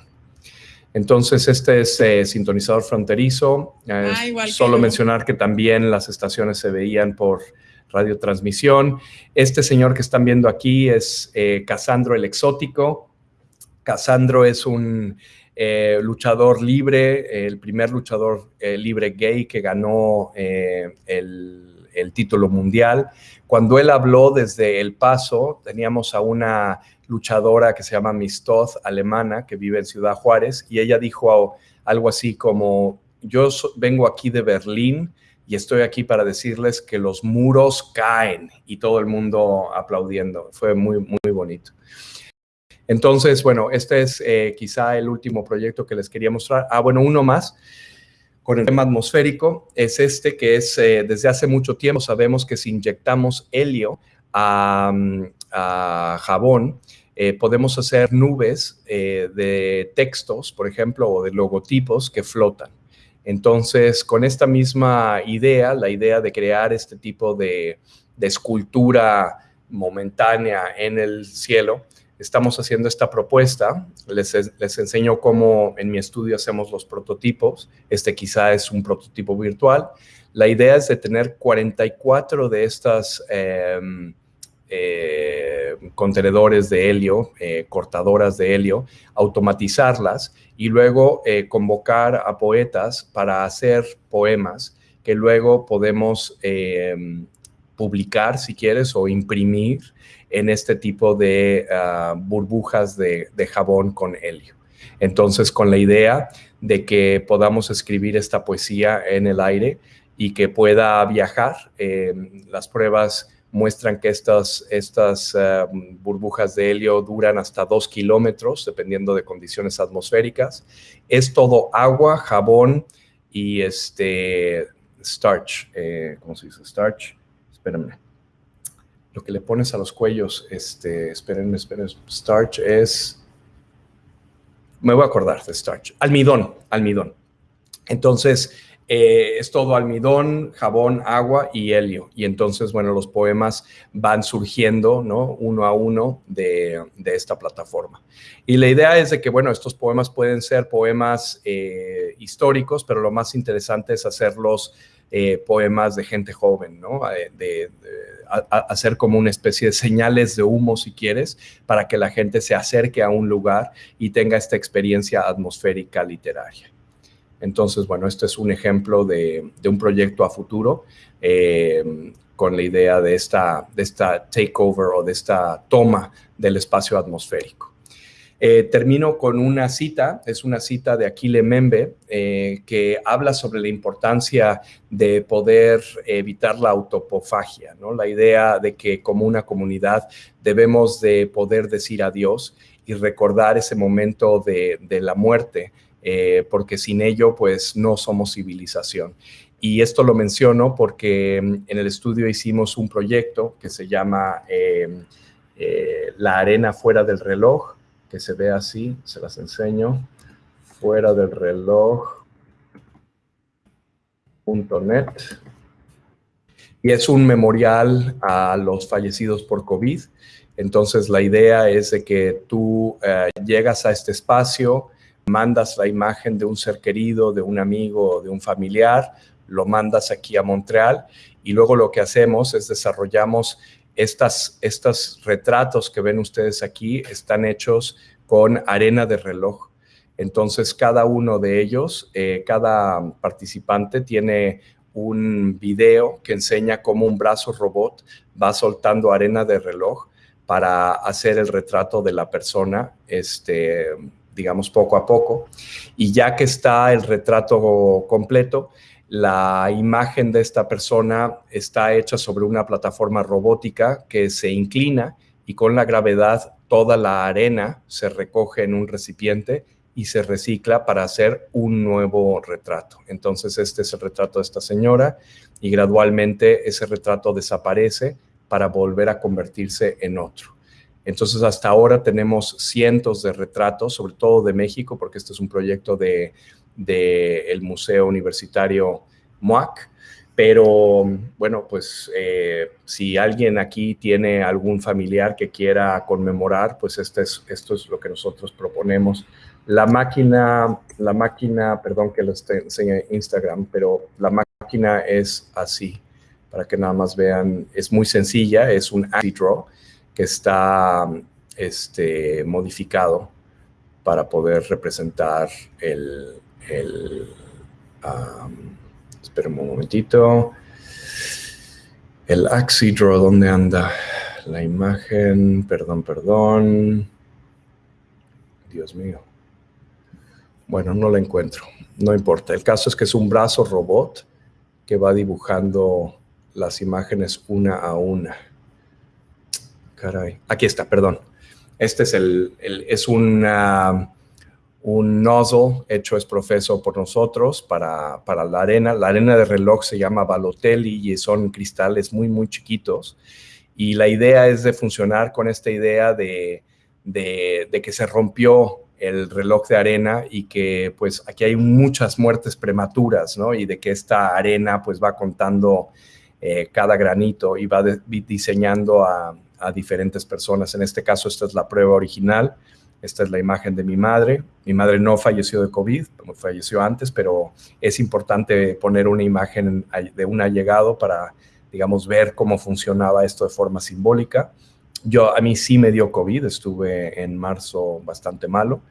Entonces, este es eh, sintonizador fronterizo. Ah, solo mencionar que también las estaciones se veían por radiotransmisión. Este señor que están viendo aquí es eh, Casandro el Exótico. Casandro es un eh, luchador libre, el primer luchador libre gay que ganó el, el título mundial. Cuando él habló desde El Paso, teníamos a una luchadora que se llama Mistoth, alemana, que vive en Ciudad Juárez, y ella dijo algo así como, yo vengo aquí de Berlín y estoy aquí para decirles que los muros caen y todo el mundo aplaudiendo. Fue muy, muy bonito. Entonces, bueno, este es eh, quizá el último proyecto que les quería mostrar. Ah, bueno, uno más con el tema atmosférico es este que es eh, desde hace mucho tiempo sabemos que si inyectamos helio a, a jabón, eh, podemos hacer nubes de textos, por ejemplo, o de logotipos que flotan. Entonces, con esta misma idea, la idea de crear este tipo de, escultura momentánea en el cielo, estamos haciendo esta propuesta. Les, les, enseño cómo en mi estudio hacemos los prototipos. Este quizá es un prototipo virtual. La idea es de tener 44 de estas em, eh, contenedores de helio, eh, cortadoras de helio, automatizarlas y luego eh, convocar a poetas para hacer poemas que luego podemos em, publicar, si quieres, o imprimir en este tipo de ah, burbujas de, jabón con helio. Entonces, con la idea de que podamos escribir esta poesía en el aire y que pueda viajar, em, las pruebas muestran que estas, estas ah, burbujas de helio duran hasta dos kilómetros, dependiendo de condiciones atmosféricas. Es todo agua, jabón y este starch, eh, ¿cómo se dice? Starch, espérenme lo que le pones a los cuellos, este, espérenme, espérenme, starch es, me voy a acordar de starch, almidón, almidón. Entonces, eh, es todo almidón, jabón, agua y helio. Y entonces, bueno, los poemas van surgiendo, ¿no? Uno a uno de, esta plataforma. Y la idea es de que, bueno, estos poemas pueden ser poemas eh, históricos, pero lo más interesante es hacerlos eh, poemas de gente joven, ¿no? de hacer como una especie de señales de humo, si quieres, para que la gente se acerque a un lugar y tenga esta experiencia atmosférica literaria. Entonces, bueno, este es un ejemplo de, un proyecto a futuro eh, con la idea de esta, de esta takeover o de esta toma del espacio atmosférico. Eh, termino con una cita, es una cita de Aquile Membe, eh, que habla sobre la importancia de poder evitar la autopofagia, la idea de que como una comunidad debemos de poder decir adiós y recordar ese momento de, la muerte, eh, porque sin ello pues no somos civilización. Y esto lo menciono porque en el estudio hicimos un proyecto que se llama La arena fuera del reloj, que se ve así, se las enseño, fuera del reloj.net. Y es un memorial a los fallecidos por COVID. Entonces la idea es de que tú eh, llegas a este espacio, mandas la imagen de un ser querido, de un amigo, de un familiar, lo mandas aquí a Montreal y luego lo que hacemos es desarrollamos estas, estos retratos que ven ustedes aquí están hechos con arena de reloj. Entonces, cada uno de ellos, eh, cada participante tiene un video que enseña cómo un brazo robot va soltando arena de reloj para hacer el retrato de la persona, este, digamos, poco a poco. Y ya que está el retrato completo, la imagen de esta persona está hecha sobre una plataforma robótica que se inclina y con la gravedad toda la arena se recoge en un recipiente y se recicla para hacer un nuevo retrato. Entonces este es el retrato de esta señora y gradualmente ese retrato desaparece para volver a convertirse en otro. Entonces hasta ahora tenemos cientos de retratos, sobre todo de México, porque este es un proyecto del de, el Museo Universitario MUAC, pero bueno, pues eh, si alguien aquí tiene algún familiar que quiera conmemorar, pues este es, esto es lo que nosotros proponemos. La máquina, la máquina, perdón que les enseñe Instagram, pero la máquina es así, para que nada más vean, es muy sencilla, es un draw que está este, modificado para poder representar el, el Esperen un momentito. El Axidro, ¿dónde anda? La imagen, perdón, perdón. Dios mío. Bueno, no la encuentro. No importa. El caso es que es un brazo robot que va dibujando las imágenes una a una. Caray. Aquí está, perdón. Este es el, el es una un nozzle hecho es profeso por nosotros para, la arena. La arena de reloj se llama Balotelli y son cristales muy, muy chiquitos. Y la idea es de funcionar con esta idea de, que se rompió el reloj de arena y que pues aquí hay muchas muertes prematuras, ¿no? Y de que esta arena pues va contando eh, cada granito y va diseñando a, a diferentes personas. En este caso, esta es la prueba original. Esta es la imagen de mi madre. Mi madre no falleció de COVID, falleció antes, pero es importante poner una imagen de un allegado para, digamos, ver cómo funcionaba esto de forma simbólica. Yo, a mí sí me dio COVID, estuve en marzo bastante malo.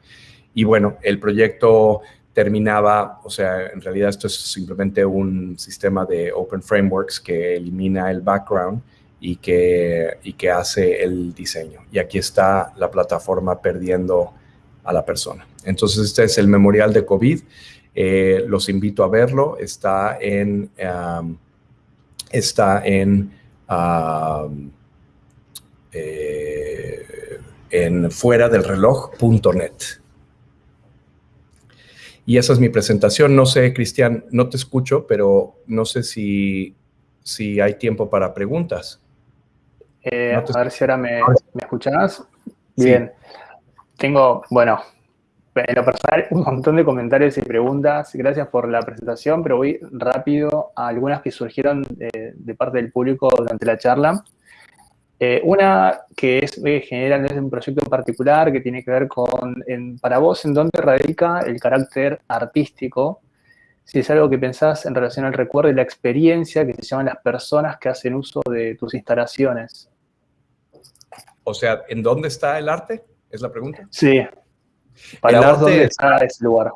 Y bueno, el proyecto terminaba, o sea, en realidad esto es simplemente un sistema de Open Frameworks que elimina el background y que, y que hace el diseño. Y aquí está la plataforma perdiendo a la persona. Entonces, este es el memorial de COVID. Eh, los invito a verlo. Está en, um, está en, um, eh, en fuera del reloj.net. Y esa es mi presentación. No sé, Cristian, no te escucho, pero no sé si, si hay tiempo para preguntas. Eh, a ver si ahora me, me escuchás. Bien. Tengo, bueno, en lo personal, un montón de comentarios y preguntas. Gracias por la presentación, pero voy rápido a algunas que surgieron de, parte del público durante la charla. Eh, una que es eh, general, es un proyecto en particular que tiene que ver con, para vos, en dónde radica el carácter artístico si es algo que pensás en relación al recuerdo y la experiencia que se llaman las personas que hacen uso de tus instalaciones. O sea, ¿en dónde está el arte? Es la pregunta. Sí. Para el arte, dónde está ese lugar.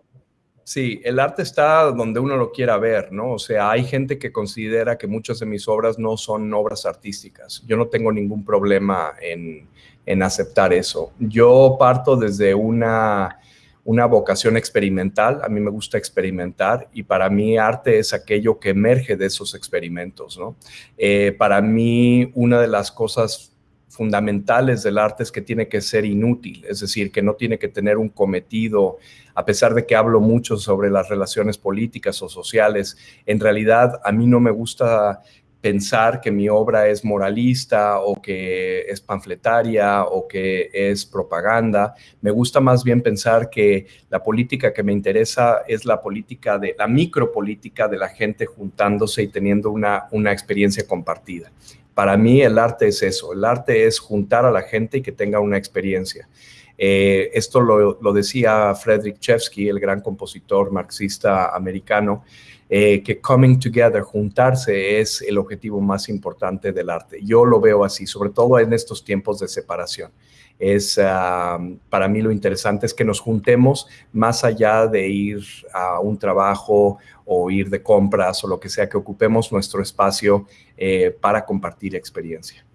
Sí, el arte está donde uno lo quiera ver, ¿no? O sea, hay gente que considera que muchas de mis obras no son obras artísticas. Yo no tengo ningún problema en, en aceptar eso. Yo parto desde una, una vocación experimental. A mí me gusta experimentar y para mí arte es aquello que emerge de esos experimentos, ¿no? Eh, para mí, una de las cosas fundamentales del arte es que tiene que ser inútil, es decir, que no tiene que tener un cometido, a pesar de que hablo mucho sobre las relaciones políticas o sociales, en realidad a mí no me gusta pensar que mi obra es moralista o que es panfletaria o que es propaganda. Me gusta más bien pensar que la política que me interesa es la política de la micropolítica de la gente juntándose y teniendo una, una experiencia compartida. Para mí el arte es eso, el arte es juntar a la gente y que tenga una experiencia. Eh, esto lo, decía Frederick Chevsky, el gran compositor marxista americano, eh, que coming together, juntarse, es el objetivo más importante del arte. Yo lo veo así, sobre todo en estos tiempos de separación es ah, para mí lo interesante es que nos juntemos más allá de ir a un trabajo o ir de compras o lo que sea, que ocupemos nuestro espacio eh, para compartir experiencia.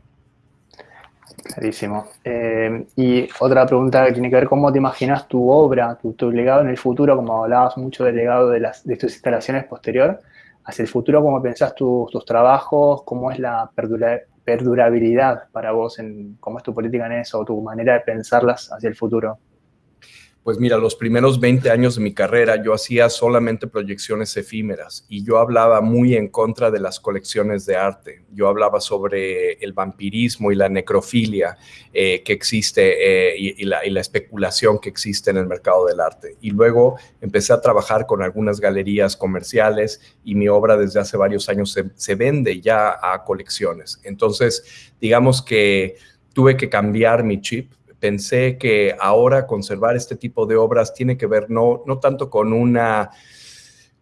Clarísimo. Eh, y otra pregunta que tiene que ver cómo te imaginas tu obra, tu, legado en el futuro, como hablabas mucho del legado de, las, de tus instalaciones posterior, hacia el futuro, cómo pensás tus trabajos, cómo es la perdurabilidad para vos, en cómo es tu política en eso, o tu manera de pensarlas hacia el futuro. Pues mira, los primeros 20 años de mi carrera yo hacía solamente proyecciones efímeras y yo hablaba muy en contra de las colecciones de arte. Yo hablaba sobre el vampirismo y la necrofilia eh, que existe eh, y, la, especulación que existe en el mercado del arte. Y luego empecé a trabajar con algunas galerías comerciales y mi obra desde hace varios años se, se vende ya a colecciones. Entonces, digamos que tuve que cambiar mi chip pensé que ahora conservar este tipo de obras tiene que ver no, no tanto con una,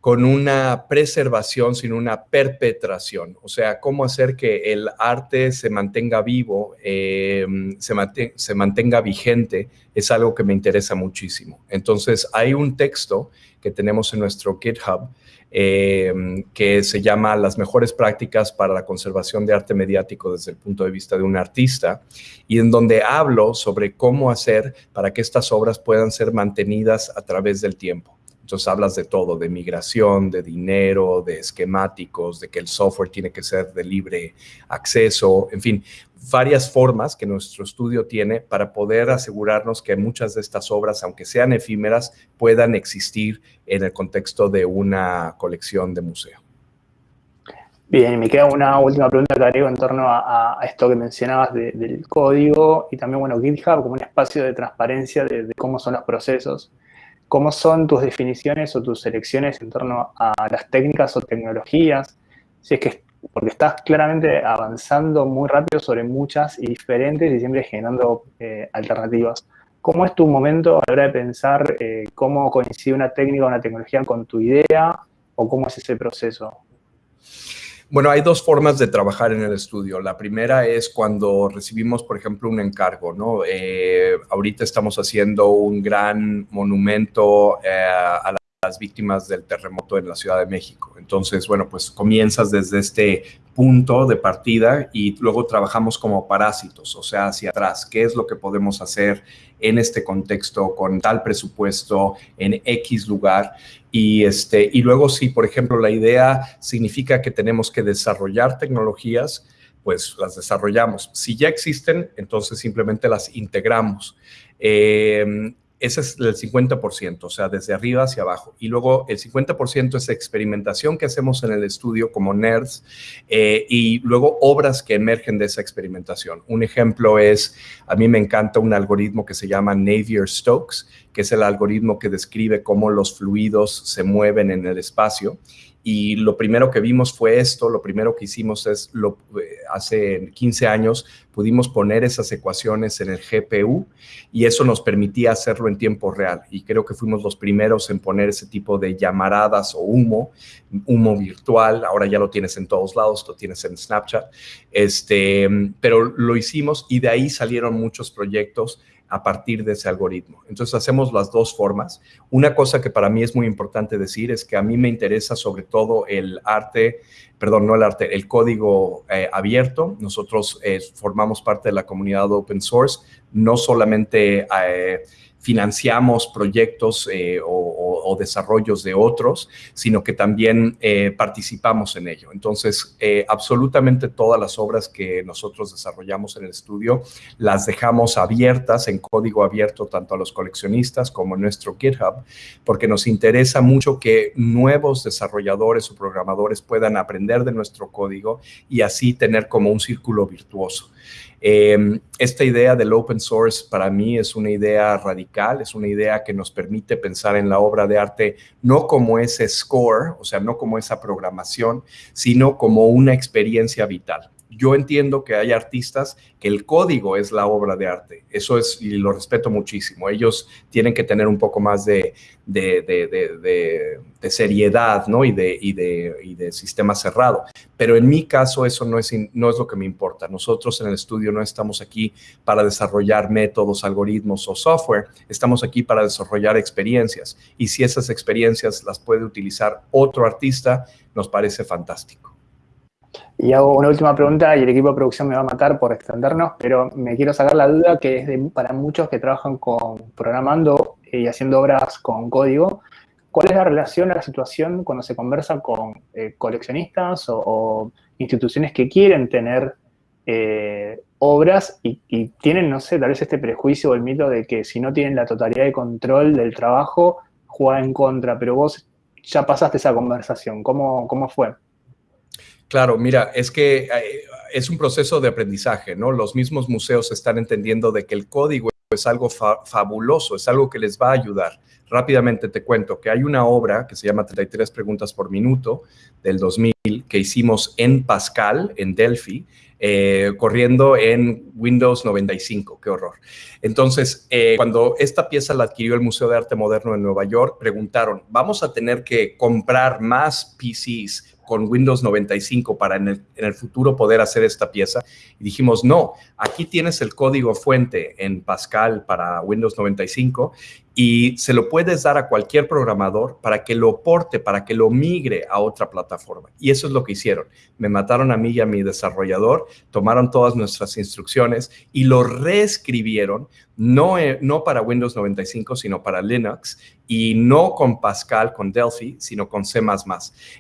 con una preservación, sino una perpetración. O sea, cómo hacer que el arte se mantenga vivo, em, se, mantenga vigente, es algo que me interesa muchísimo. Entonces, hay un texto que tenemos en nuestro GitHub Em, que se llama Las mejores prácticas para la conservación de arte mediático desde el punto de vista de un artista, y en donde hablo sobre cómo hacer para que estas obras puedan ser mantenidas a través del tiempo. Entonces hablas de todo, de migración, de dinero, de esquemáticos, de que el software tiene que ser de libre acceso, en fin, varias formas que nuestro estudio tiene para poder asegurarnos que muchas de estas obras, aunque sean efímeras, puedan existir en el contexto de una colección de museo. Bien, me queda una última pregunta que agrego en torno a, esto que mencionabas del código y también, bueno, GitHub como un espacio de transparencia de cómo son los procesos. ¿Cómo son tus definiciones o tus selecciones en torno a las técnicas o tecnologías? Si es que porque estás claramente avanzando muy rápido sobre muchas y diferentes y siempre generando eh, alternativas. ¿Cómo es tu momento a la hora de pensar eh, cómo coincide una técnica o una tecnología con tu idea o cómo es ese proceso? Bueno, hay dos formas de trabajar en el estudio. La primera es cuando recibimos, por ejemplo, un encargo, ¿no? Eh, ahorita estamos haciendo un gran monumento eh, a las víctimas del terremoto en la Ciudad de México. Entonces, bueno, pues comienzas desde este punto de partida y luego trabajamos como parásitos, o sea, hacia atrás. ¿Qué es lo que podemos hacer en este contexto con tal presupuesto en X lugar? Y, este, y luego si, por ejemplo, la idea significa que tenemos que desarrollar tecnologías, pues las desarrollamos. Si ya existen, entonces simplemente las integramos. Eh, ese es el 50%, o sea, desde arriba hacia abajo. Y luego el 50% es experimentación que hacemos en el estudio como nerds eh, y luego obras que emergen de esa experimentación. Un ejemplo es, a mí me encanta un algoritmo que se llama Navier-Stokes, que es el algoritmo que describe cómo los fluidos se mueven en el espacio y lo primero que vimos fue esto, lo primero que hicimos es, lo, eh, hace 15 años pudimos poner esas ecuaciones en el GPU y eso nos permitía hacerlo en tiempo real. Y creo que fuimos los primeros en poner ese tipo de llamaradas o humo, humo virtual, ahora ya lo tienes en todos lados, lo tienes en Snapchat, este, pero lo hicimos y de ahí salieron muchos proyectos a partir de ese algoritmo. Entonces hacemos las dos formas. Una cosa que para mí es muy importante decir es que a mí me interesa sobre todo el arte, perdón, no el arte, el código eh, abierto. Nosotros eh, formamos parte de la comunidad open source, no solamente... Eh, financiamos proyectos eh, o, desarrollos de otros, sino que también eh, participamos en ello. Entonces, eh, absolutamente todas las obras que nosotros desarrollamos en el estudio las dejamos abiertas, en código abierto, tanto a los coleccionistas como en nuestro GitHub, porque nos interesa mucho que nuevos desarrolladores o programadores puedan aprender de nuestro código y así tener como un círculo virtuoso. Em, esta idea del open source para mí es una idea radical, es una idea que nos permite pensar en la obra de arte no como ese score, o sea, no como esa programación, sino como una experiencia vital yo entiendo que hay artistas que el código es la obra de arte. Eso es, y lo respeto muchísimo. Ellos tienen que tener un poco más de, seriedad, ¿no? Y y, de, sistema cerrado. Pero en mi caso eso no es, no es lo que me importa. Nosotros en el estudio no estamos aquí para desarrollar métodos, algoritmos o software. Estamos aquí para desarrollar experiencias. Y si esas experiencias las puede utilizar otro artista, nos parece fantástico. Y hago una última pregunta y el equipo de producción me va a matar por extendernos, pero me quiero sacar la duda que es para muchos que trabajan con programando y haciendo obras con código. ¿Cuál es la relación, la situación cuando se conversa con eh, coleccionistas o, instituciones que quieren tener eh, obras y, y, tienen, no sé, tal vez este prejuicio o el mito de que si no tienen la totalidad de control del trabajo, juega en contra, pero vos ya pasaste esa conversación. ¿Cómo, cómo fue? Claro, mira, es que eh, es un proceso de aprendizaje, ¿no? Los mismos museos están entendiendo de que el código es algo fabuloso, es algo que les va a ayudar. Rápidamente te cuento que hay una obra que se llama 33 preguntas por minuto del 2000 que hicimos en Pascal, en Delphi, eh, corriendo en Windows 95, qué horror. Entonces, eh, cuando esta pieza la adquirió el Museo de Arte Moderno en Nueva York, preguntaron, ¿vamos a tener que comprar más PCs con Windows 95 para en el, futuro poder hacer esta pieza. Y dijimos, no, aquí tienes el código fuente en Pascal para Windows 95 y se lo puedes dar a cualquier programador para que lo porte, para que lo migre a otra plataforma. Y eso es lo que hicieron. Me mataron a mí y a mi desarrollador, tomaron todas nuestras instrucciones y lo reescribieron, no, eh, no para Windows 95, sino para Linux, y no con Pascal, con Delphi, sino con C++.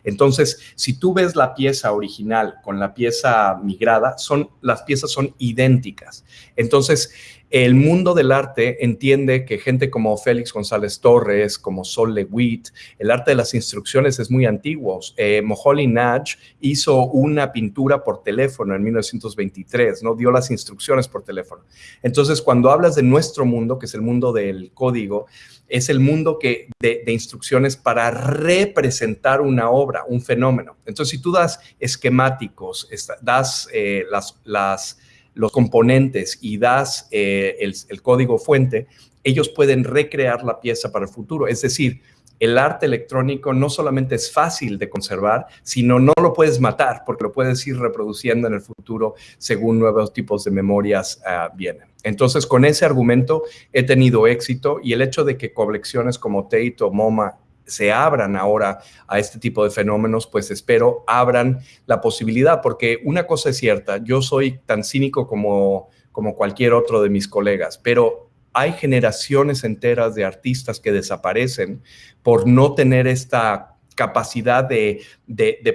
Entonces, si tú ves la pieza original con la pieza migrada, son, las piezas son idénticas. Entonces, el mundo del arte entiende que gente como Félix González Torres, como Sol Lewitt. El arte de las instrucciones es muy antiguo. Eh, Moholy Nagy hizo una pintura por teléfono en 1923, ¿no? Dio las instrucciones por teléfono. Entonces, cuando hablas de nuestro mundo, que es el mundo del código, es el mundo que, de, instrucciones para representar una obra, un fenómeno. Entonces, si tú das esquemáticos, das eh, las, los componentes y das eh, el, código fuente, ellos pueden recrear la pieza para el futuro. Es decir, el arte electrónico no solamente es fácil de conservar, sino no lo puedes matar porque lo puedes ir reproduciendo en el futuro según nuevos tipos de memorias uh, vienen. Entonces, con ese argumento he tenido éxito y el hecho de que colecciones como Tate o MoMA se abran ahora a este tipo de fenómenos, pues espero abran la posibilidad, porque una cosa es cierta, yo soy tan cínico como, como cualquier otro de mis colegas, pero hay generaciones enteras de artistas que desaparecen por no tener esta capacidad de,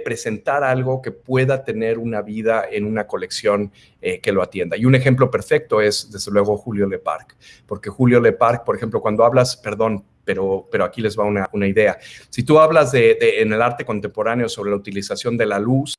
presentar algo que pueda tener una vida en una colección eh, que lo atienda. Y un ejemplo perfecto es, desde luego, Julio Leparc, porque Julio Leparc, por ejemplo, cuando hablas, perdón, pero, pero aquí les va una, idea. Si tú hablas de, en el arte contemporáneo sobre la utilización de la luz,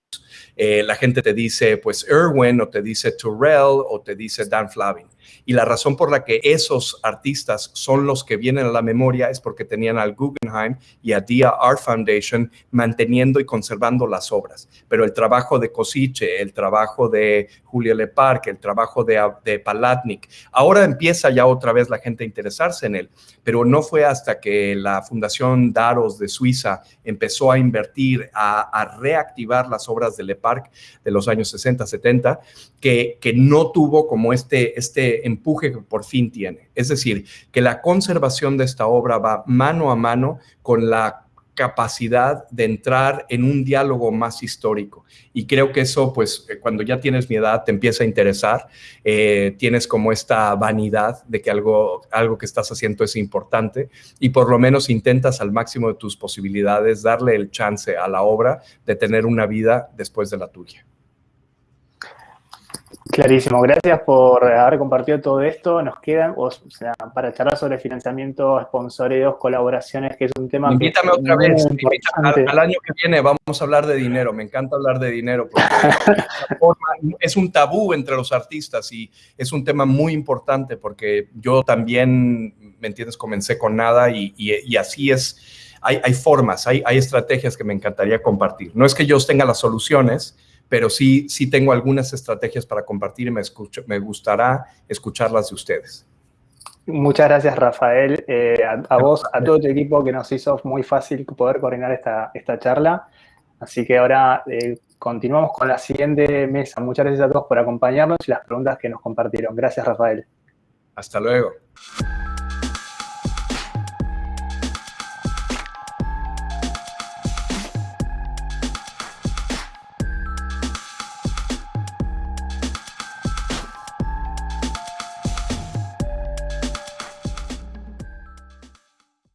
eh, la gente te dice, pues, Irwin, o te dice Turrell, o te dice Dan Flavin. Y la razón por la que esos artistas son los que vienen a la memoria es porque tenían al Guggenheim y a Art Foundation manteniendo y conservando las obras. Pero el trabajo de Kosice, el trabajo de Julio Leparque, el trabajo de, Palatnik, ahora empieza ya otra vez la gente a interesarse en él, pero no fue hasta que la Fundación Daros de Suiza empezó a invertir, a, reactivar las obras de Leparc de los años 60, 70, que, que no tuvo como este, este empuje que por fin tiene. Es decir, que la conservación de esta obra va mano a mano con la capacidad de entrar en un diálogo más histórico. Y creo que eso, pues, eh, cuando ya tienes mi edad, te empieza a interesar, eh, tienes como esta vanidad de que algo, algo que estás haciendo es importante y por lo menos intentas al máximo de tus posibilidades darle el chance a la obra de tener una vida después de la tuya. Clarísimo, gracias por haber compartido todo esto. Nos quedan, o sea, para charlar sobre financiamiento, sponsoreos, colaboraciones, que es un tema Invítame otra vez, al, al, año que viene vamos a hablar de dinero. Me encanta hablar de dinero porque es un tabú entre los artistas y es un tema muy importante porque yo también, ¿me entiendes? Comencé con nada y, y, y así es. Hay, hay formas, hay, hay estrategias que me encantaría compartir. No es que yo tenga las soluciones, pero sí, sí tengo algunas estrategias para compartir y me, escucho, me gustará escucharlas de ustedes. Muchas gracias, Rafael. Eh, a, vos, a todo tu equipo que nos hizo muy fácil poder coordinar esta, esta charla. Así que ahora eh, continuamos con la siguiente mesa. Muchas gracias a todos por acompañarnos y las preguntas que nos compartieron. Gracias, Rafael. Hasta luego.